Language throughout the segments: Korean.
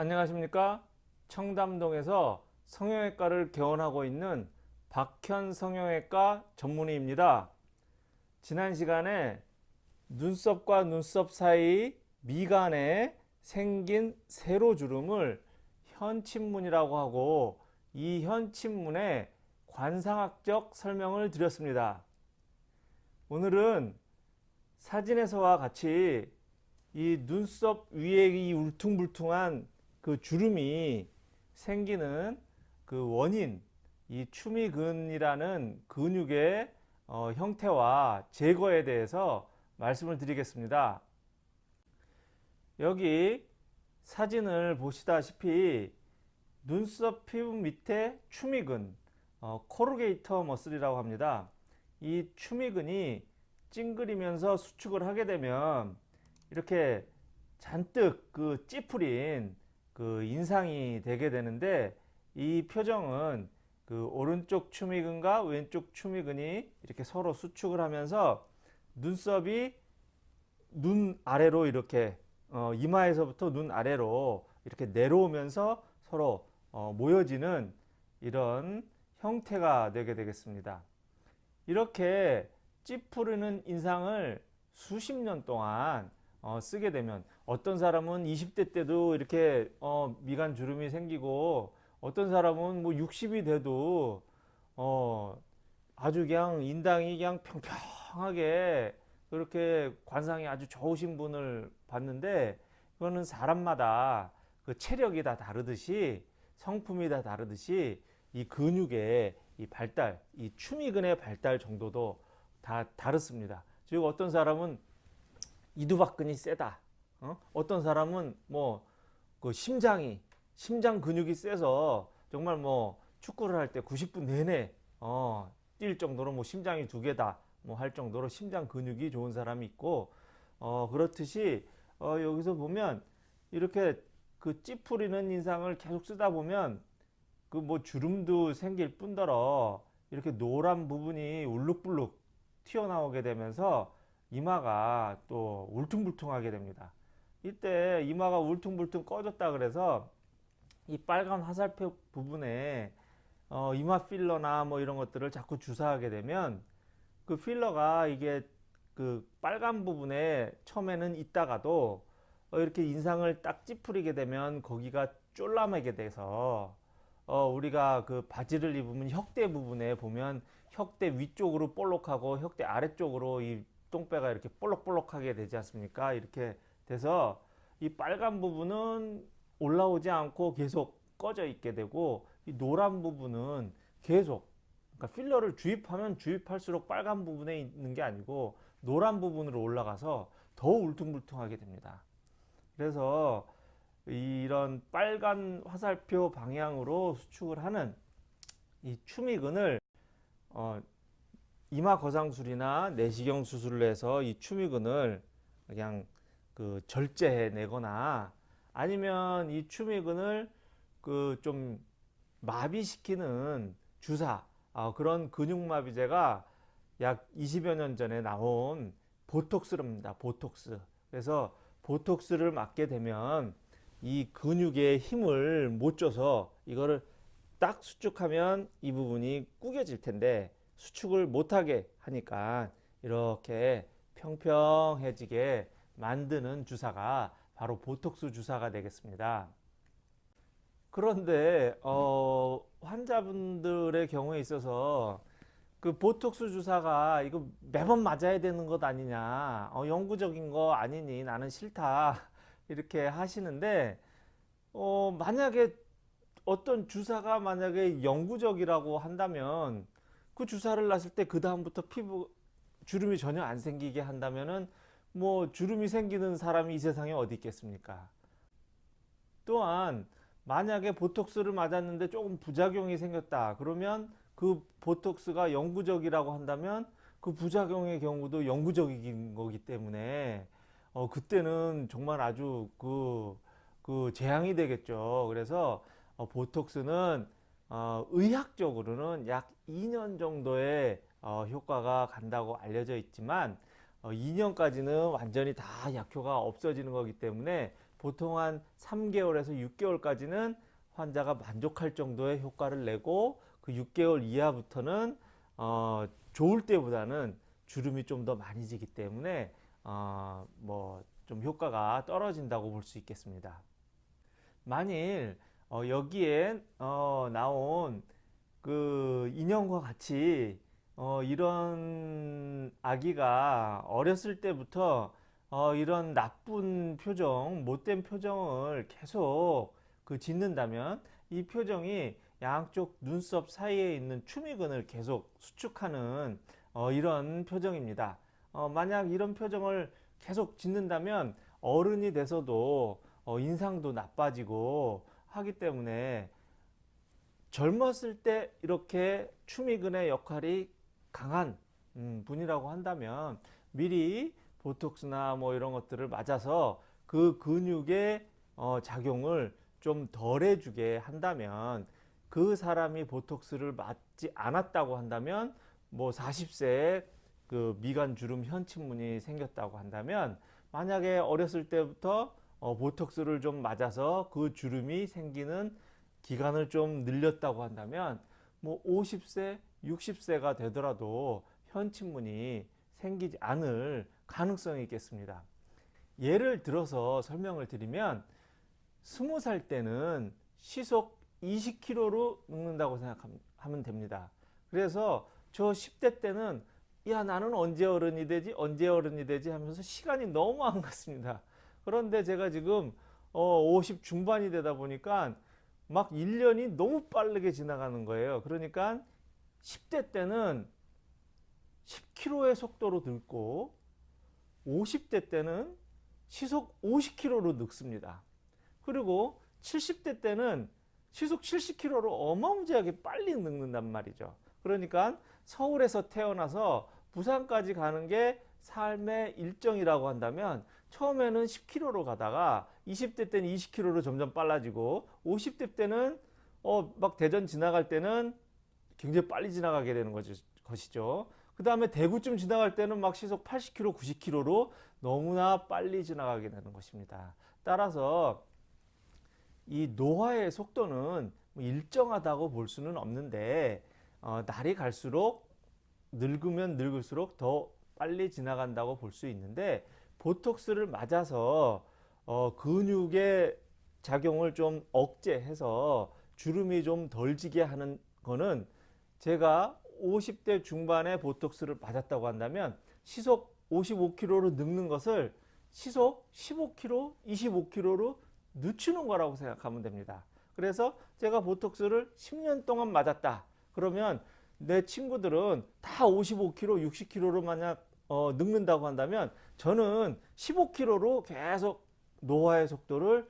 안녕하십니까? 청담동에서 성형외과를 개원하고 있는 박현 성형외과 전문의입니다. 지난 시간에 눈썹과 눈썹 사이 미간에 생긴 세로주름을 현침문이라고 하고 이 현침문의 관상학적 설명을 드렸습니다. 오늘은 사진에서와 같이 이 눈썹 위에 이 울퉁불퉁한 그 주름이 생기는 그 원인 이 추미근이라는 근육의 어, 형태와 제거에 대해서 말씀을 드리겠습니다. 여기 사진을 보시다시피 눈썹 피부 밑에 추미근 어, 코르게이터 머슬이라고 합니다. 이 추미근이 찡그리면서 수축을 하게 되면 이렇게 잔뜩 그 찌푸린 그 인상이 되게 되는데 이 표정은 그 오른쪽 추미근과 왼쪽 추미근이 이렇게 서로 수축을 하면서 눈썹이 눈 아래로 이렇게 어 이마에서부터 눈 아래로 이렇게 내려오면서 서로 어 모여지는 이런 형태가 되게 되겠습니다. 이렇게 찌푸르는 인상을 수십 년 동안 어, 쓰게 되면 어떤 사람은 20대 때도 이렇게 어, 미간 주름이 생기고 어떤 사람은 뭐 60이 돼도 어, 아주 그냥 인당이 그냥 평평하게 그렇게 관상이 아주 좋으신 분을 봤는데 그거는 사람마다 그 체력이 다 다르듯이 성품이 다 다르듯이 이 근육의 이 발달, 이 추미근의 발달 정도도 다 다릅니다. 즉 어떤 사람은 이두박근이 세다. 어? 떤 사람은 뭐 그 심장이 심장 근육이 세서 정말 뭐 축구를 할 때 90분 내내 어, 뛸 정도로 뭐 심장이 두 개다 뭐 할 정도로 심장 근육이 좋은 사람이 있고 어, 그렇듯이 어, 여기서 보면 이렇게 그 찌푸리는 인상을 계속 쓰다 보면 그 뭐 주름도 생길 뿐더러 이렇게 노란 부분이 울룩불룩 튀어나오게 되면서 이마가 또 울퉁불퉁하게 됩니다. 이때 이마가 울퉁불퉁 꺼졌다 그래서 이 빨간 화살표 부분에 어, 이마 필러나 뭐 이런 것들을 자꾸 주사하게 되면 그 필러가 이게 그 빨간 부분에 처음에는 있다가도 어, 이렇게 인상을 딱 찌푸리게 되면 거기가 쫄라매게 돼서 어, 우리가 그 바지를 입으면 혁대 부분에 보면 혁대 위쪽으로 볼록하고 혁대 아래쪽으로 이 똥배가 이렇게 볼록볼록하게 되지 않습니까? 이렇게 돼서 이 빨간 부분은 올라오지 않고 계속 꺼져 있게 되고 이 노란 부분은 계속 그러니까 필러를 주입하면 주입할수록 빨간 부분에 있는 게 아니고 노란 부분으로 올라가서 더 울퉁불퉁하게 됩니다. 그래서 이런 빨간 화살표 방향으로 수축을 하는 이 추미근을 어, 이마 거상술이나 내시경 수술을 해서 이 추미근을 그냥 그 절제해 내거나 아니면 이 추미근을 그 좀 마비시키는 주사 어, 그런 근육마비제가 약 20여 년 전에 나온 보톡스입니다. 보톡스. 그래서 보톡스를 맞게 되면 이 근육의 힘을 못 줘서 이거를 딱 수축하면 이 부분이 구겨질 텐데 수축을 못하게 하니까 이렇게 평평해지게 만드는 주사가 바로 보톡스 주사가 되겠습니다. 그런데 어, 환자분들의 경우에 있어서 그 보톡스 주사가 이거 매번 맞아야 되는 것 아니냐 어, 영구적인 거 아니니 나는 싫다 이렇게 하시는데 어, 만약에 어떤 주사가 만약에 영구적이라고 한다면 그 주사를 놨을 때 그 다음부터 피부 주름이 전혀 안 생기게 한다면은 뭐 주름이 생기는 사람이 이 세상에 어디 있겠습니까? 또한 만약에 보톡스를 맞았는데 조금 부작용이 생겼다 그러면 그 보톡스가 영구적이라고 한다면 그 부작용의 경우도 영구적인 거기 때문에 어 그때는 정말 아주 그, 그 재앙이 되겠죠. 그래서 어 보톡스는 어, 의학적으로는 약 2년 정도의 어, 효과가 간다고 알려져 있지만 어, 2년까지는 완전히 다 약효가 없어지는 거기 때문에 보통 한 3개월에서 6개월까지는 환자가 만족할 정도의 효과를 내고 그 6개월 이하부터는 어, 좋을 때보다는 주름이 좀 더 많이 지기 때문에 어, 뭐 좀 효과가 떨어진다고 볼 수 있겠습니다. 만일 어, 여기에 어, 나온 그 인형과 같이 어, 이런 아기가 어렸을 때부터 어, 이런 나쁜 표정, 못된 표정을 계속 그 짓는다면 이 표정이 양쪽 눈썹 사이에 있는 추미근을 계속 수축하는 어, 이런 표정입니다. 어, 만약 이런 표정을 계속 짓는다면 어른이 돼서도 어, 인상도 나빠지고 하기 때문에 젊었을 때 이렇게 추미근의 역할이 강한 음, 분이라고 한다면 미리 보톡스나 뭐 이런 것들을 맞아서 그 근육의 어, 작용을 좀 덜 해주게 한다면 그 사람이 보톡스를 맞지 않았다고 한다면 뭐 40세에 그 미간 주름 현침문이 생겼다고 한다면 만약에 어렸을 때부터 어, 보톡스를 좀 맞아서 그 주름이 생기는 기간을 좀 늘렸다고 한다면 뭐 50세, 60세가 되더라도 현침문이 생기지 않을 가능성이 있겠습니다. 예를 들어서 설명을 드리면 20살 때는 시속 20km로 늙는다고 생각하면 됩니다. 그래서 저 10대 때는 야 나는 언제 어른이 되지 언제 어른이 되지 하면서 시간이 너무 안 갔습니다. 그런데 제가 지금 어, 50 중반이 되다 보니까 막 1년이 너무 빠르게 지나가는 거예요. 그러니까 10대 때는 10km의 속도로 늙고 50대 때는 시속 50km로 늙습니다. 그리고 70대 때는 시속 70km로 어마무지하게 빨리 늙는단 말이죠. 그러니까 서울에서 태어나서 부산까지 가는 게 삶의 일정이라고 한다면 처음에는 10km로 가다가 20대 때는 20km로 점점 빨라지고 50대 때는 어 막 대전 지나갈 때는 굉장히 빨리 지나가게 되는 것이죠. 그 다음에 대구쯤 지나갈 때는 막 시속 80km, 90km로 너무나 빨리 지나가게 되는 것입니다. 따라서 이 노화의 속도는 뭐 일정하다고 볼 수는 없는데 어, 날이 갈수록 늙으면 늙을수록 더 빨리 지나간다고 볼 수 있는데 보톡스를 맞아서 어, 근육의 작용을 좀 억제해서 주름이 좀 덜 지게 하는 거는 제가 50대 중반에 보톡스를 맞았다고 한다면 시속 55km로 늙는 것을 시속 15km, 25km로 늦추는 거라고 생각하면 됩니다. 그래서 제가 보톡스를 10년 동안 맞았다. 그러면 내 친구들은 다 55km, 60km로 만약 어, 늙는다고 한다면 저는 15km로 계속 노화의 속도를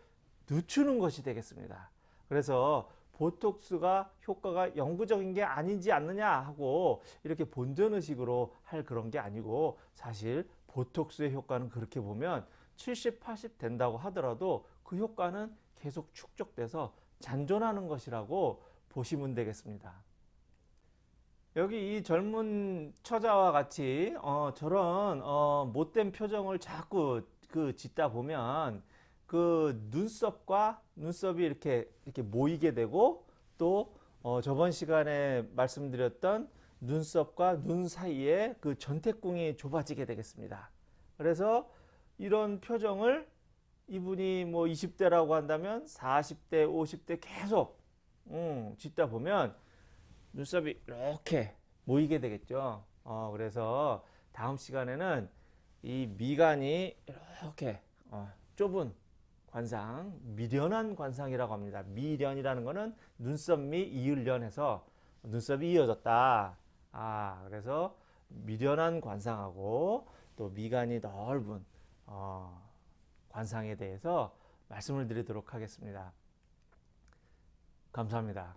늦추는 것이 되겠습니다. 그래서 보톡스가 효과가 영구적인 게 아니지 않느냐 하고 이렇게 본전의식으로 할 그런 게 아니고 사실 보톡스의 효과는 그렇게 보면 70, 80 된다고 하더라도 그 효과는 계속 축적돼서 잔존하는 것이라고 보시면 되겠습니다. 여기 이 젊은 처자와 같이 어, 저런 어, 못된 표정을 자꾸 그 짓다 보면 그 눈썹과 눈썹이 이렇게 이렇게 모이게 되고 또 어, 저번 시간에 말씀드렸던 눈썹과 눈 사이에 그 전태궁이 좁아지게 되겠습니다. 그래서 이런 표정을 이분이 뭐 20대라고 한다면 40대, 50대 계속 음, 짓다 보면 눈썹이 이렇게 모이게 되겠죠. 어, 그래서 다음 시간에는 이 미간이 이렇게 어, 좁은 관상, 미련한 관상이라고 합니다. 미련이라는 것은 눈썹 미 이을련 해서 눈썹이 이어졌다. 아, 그래서 미련한 관상하고 또 미간이 넓은 어, 관상에 대해서 말씀을 드리도록 하겠습니다. 감사합니다.